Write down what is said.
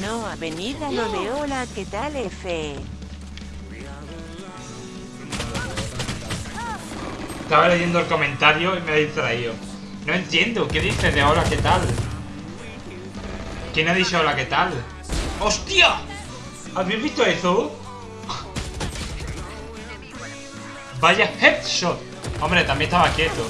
No, avenida lo de hola, ¿qué tal, F? Estaba leyendo el comentario y me ha distraído. No entiendo, ¿qué dice de hola, qué tal? ¿Quién ha dicho hola, qué tal? ¡Hostia! ¿Habéis visto eso? Vaya headshot. Hombre, también estaba quieto.